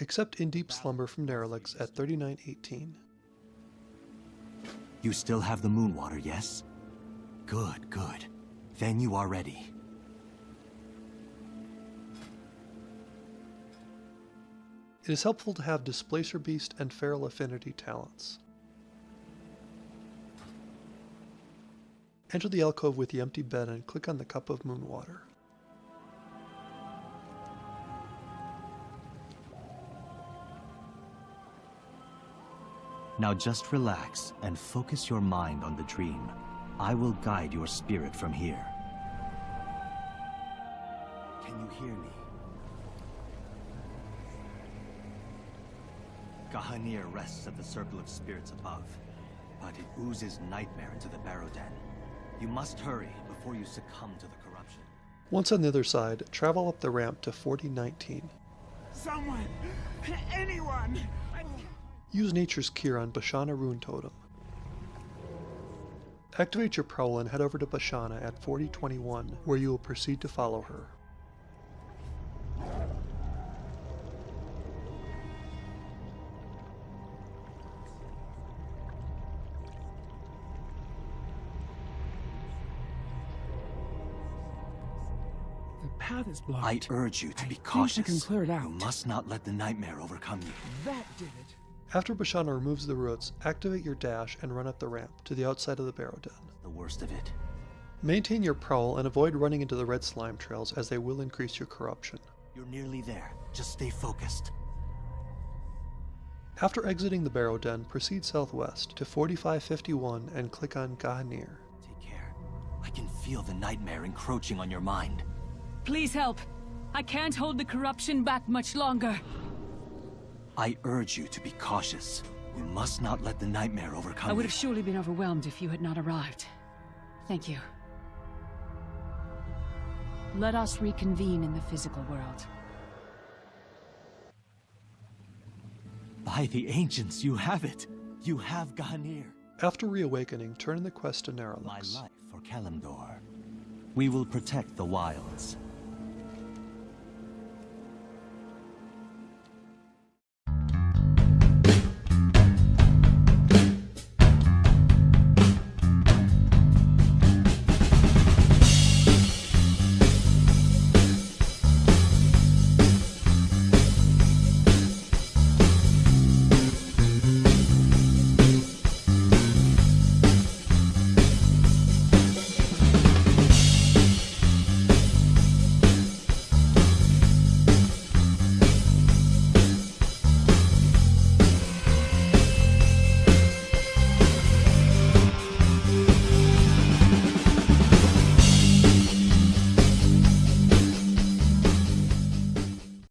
Accept in deep slumber from Naralex at 3918. You still have the moon water, yes? Good, good. Then you are ready. It is helpful to have Displacer Beast and Feral Affinity talents. Enter the alcove with the empty bed and click on the cup of moon water. Now just relax and focus your mind on the dream. I will guide your spirit from here. Can you hear me? G'Hanir rests at the Circle of Spirits above, but it oozes nightmare into the Barrow Den. You must hurry before you succumb to the corruption. Once on the other side, travel up the ramp to 4019. Someone! Anyone! Use Nature's Cure on Bashana Runetotem. Activate your prowl and head over to Bashana at 4021, where you will proceed to follow her. The path is blocked. I urge you to I be think cautious. I can clear it out. You must not let the nightmare overcome you. That did it. After Bashana removes the roots, activate your dash and run up the ramp to the outside of the Barrow Den. The worst of it. Maintain your prowl and avoid running into the red slime trails as they will increase your corruption. You're nearly there. Just stay focused. After exiting the Barrow Den, proceed southwest to 4551 and click on G'Hanir. Take care. I can feel the nightmare encroaching on your mind. Please help. I can't hold the corruption back much longer. I urge you to be cautious. You must not let the nightmare overcome I would you. have surely been overwhelmed if you had not arrived. Thank you. Let us reconvene in the physical world. By the ancients, you have it. You have G'Hanir. After reawakening, turn in the quest to My life for Kalimdor. We will protect the wilds.